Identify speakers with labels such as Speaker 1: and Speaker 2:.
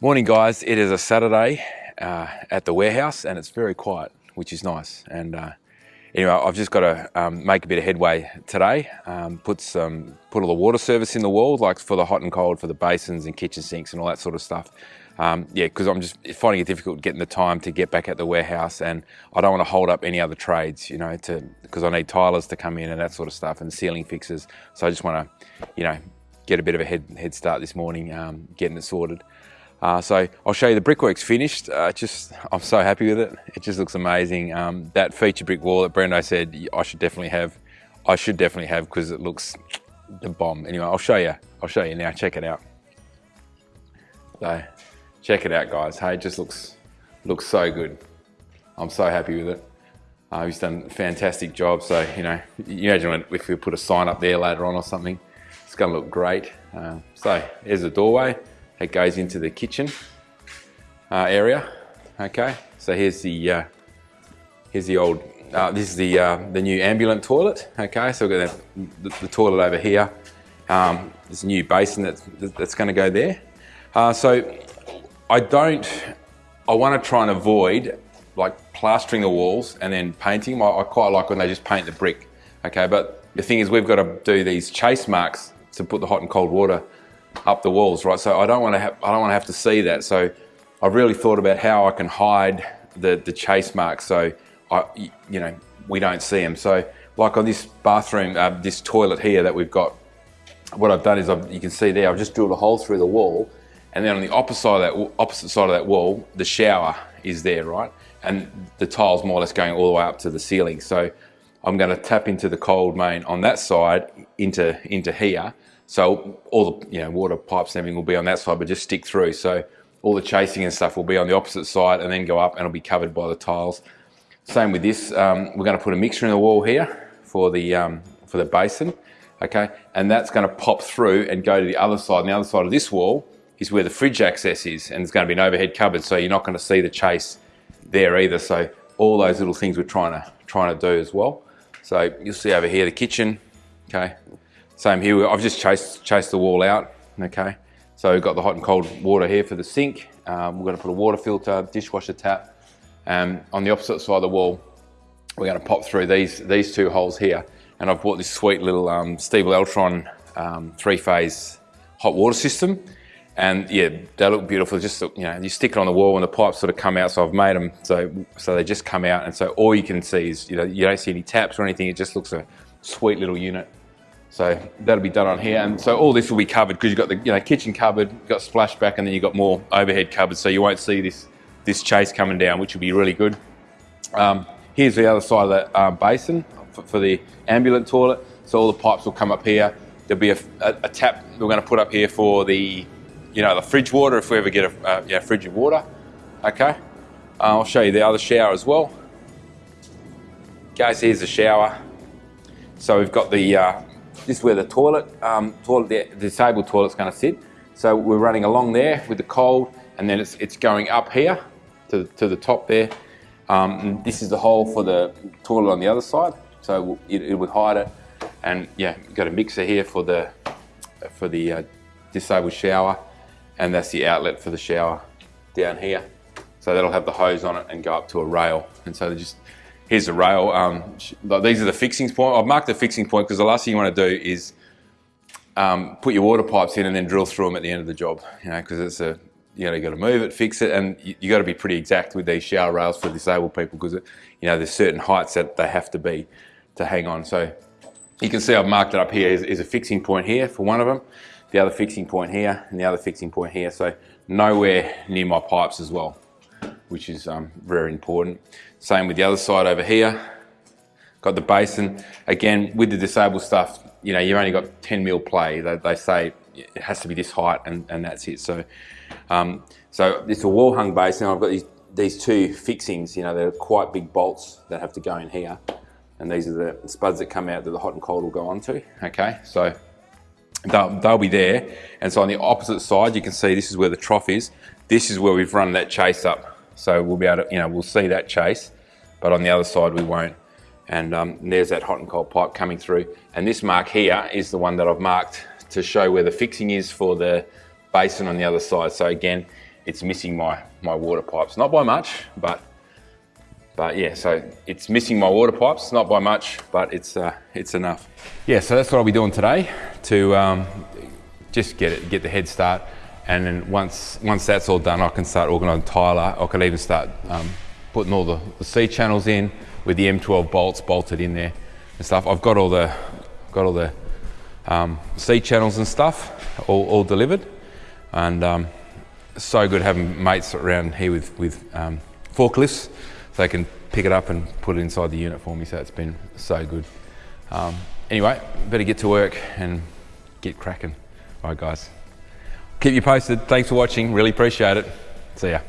Speaker 1: Morning guys, it is a Saturday uh, at the warehouse and it's very quiet, which is nice. And uh, anyway, I've just got to um, make a bit of headway today, um, put some, put all the water service in the wall, like for the hot and cold, for the basins and kitchen sinks and all that sort of stuff. Um, yeah, because I'm just finding it difficult getting the time to get back at the warehouse and I don't want to hold up any other trades, you know, to because I need tilers to come in and that sort of stuff and ceiling fixes. So I just want to, you know, get a bit of a head, head start this morning, um, getting it sorted. Uh, so I'll show you the brickwork's finished. Uh, just I'm so happy with it. It just looks amazing. Um, that feature brick wall that Brendo said I should definitely have, I should definitely have because it looks the bomb. Anyway, I'll show you. I'll show you now. Check it out. So check it out, guys. Hey, it just looks looks so good. I'm so happy with it. Uh, he's done a fantastic job. So you know, you imagine if we put a sign up there later on or something, it's going to look great. Uh, so there's the doorway that goes into the kitchen uh, area. Okay, so here's the uh, here's the old. Uh, this is the uh, the new ambulant toilet. Okay, so we've got the, the, the toilet over here. Um, there's a new basin that's that's going to go there. Uh, so I don't. I want to try and avoid like plastering the walls and then painting. I, I quite like when they just paint the brick. Okay, but the thing is, we've got to do these chase marks to put the hot and cold water up the walls, right? So I don't want to have, I don't want to have to see that. So I've really thought about how I can hide the, the chase marks so I, you know, we don't see them. So like on this bathroom, uh, this toilet here that we've got, what I've done is I've, you can see there, I've just drilled a hole through the wall and then on the opposite side of that, opposite side of that wall, the shower is there, right? And the tile's more or less going all the way up to the ceiling. So I'm going to tap into the cold main on that side into, into here so all the you know water pipes and everything will be on that side, but just stick through. So all the chasing and stuff will be on the opposite side and then go up and it'll be covered by the tiles. Same with this, um, we're going to put a mixer in the wall here for the, um, for the basin, okay? And that's going to pop through and go to the other side. And the other side of this wall is where the fridge access is and it's going to be an overhead cupboard so you're not going to see the chase there either. So all those little things we're trying to, trying to do as well. So you'll see over here the kitchen, okay? Same here, I've just chased, chased the wall out, okay? So we've got the hot and cold water here for the sink. Um, we're gonna put a water filter, dishwasher tap. Um, on the opposite side of the wall, we're gonna pop through these, these two holes here. And I've bought this sweet little um, Eltron um, three-phase hot water system. And yeah, they look beautiful. Just, you know, you stick it on the wall and the pipes sort of come out. So I've made them so, so they just come out. And so all you can see is, you know, you don't see any taps or anything. It just looks a sweet little unit. So that'll be done on here. And so all this will be covered because you've got the you know, kitchen cupboard, you've got splashback, and then you've got more overhead cupboards. So you won't see this, this chase coming down, which will be really good. Um, here's the other side of the uh, basin for, for, the ambulant toilet. So all the pipes will come up here. There'll be a, a, a tap we're going to put up here for the, you know, the fridge water if we ever get a uh, yeah, fridge of water. Okay. Uh, I'll show you the other shower as well. Guys, here's the shower. So we've got the uh, this is where the toilet, um, toilet the disabled toilet's going to sit. So we're running along there with the cold, and then it's, it's going up here to, to the top there. Um, this is the hole for the toilet on the other side, so it, it would hide it. And yeah, got a mixer here for the for the uh, disabled shower, and that's the outlet for the shower down here. So that'll have the hose on it and go up to a rail. And so they just here's the rail. Um, these are the fixing point. I've marked the fixing point because the last thing you want to do is um, put your water pipes in and then drill through them at the end of the job. You know, because it's a you know you got to move it, fix it, and you, you got to be pretty exact with these shower rails for disabled people because you know there's certain heights that they have to be to hang on. So you can see I've marked it up here is, is a fixing point here for one of them, the other fixing point here, and the other fixing point here. So nowhere near my pipes as well which is um, very important. Same with the other side over here. Got the basin. Again, with the disabled stuff, you know, you've only got 10 mil play. They, they say it has to be this height and, and that's it. So, um, so it's a wall hung basin. I've got these, these two fixings, you know, they're quite big bolts that have to go in here. And these are the spuds that come out that the hot and cold will go onto. Okay, so they'll, they'll be there. And so on the opposite side, you can see this is where the trough is. This is where we've run that chase up so we'll be able to, you know, we'll see that chase, but on the other side we won't. And, um, there's that hot and cold pipe coming through. And this mark here is the one that I've marked to show where the fixing is for the basin on the other side. So again, it's missing my, my water pipes. Not by much, but but yeah, so it's missing my water pipes, not by much, but it's uh, it's enough. Yeah, so that's what I'll be doing today to um, just get it, get the head start, and then once once that's all done, I can start organising tiler. I can even start um, putting all the, the C channels in with the M12 bolts bolted in there and stuff. I've got all the got all the um, C channels and stuff all, all delivered, and um, so good having mates around here with with um, forklifts so they can pick it up and put it inside the unit for me. So it's been so good. Um, anyway, better get to work and get cracking. All right, guys. Keep you posted. Thanks for watching. Really appreciate it. See ya.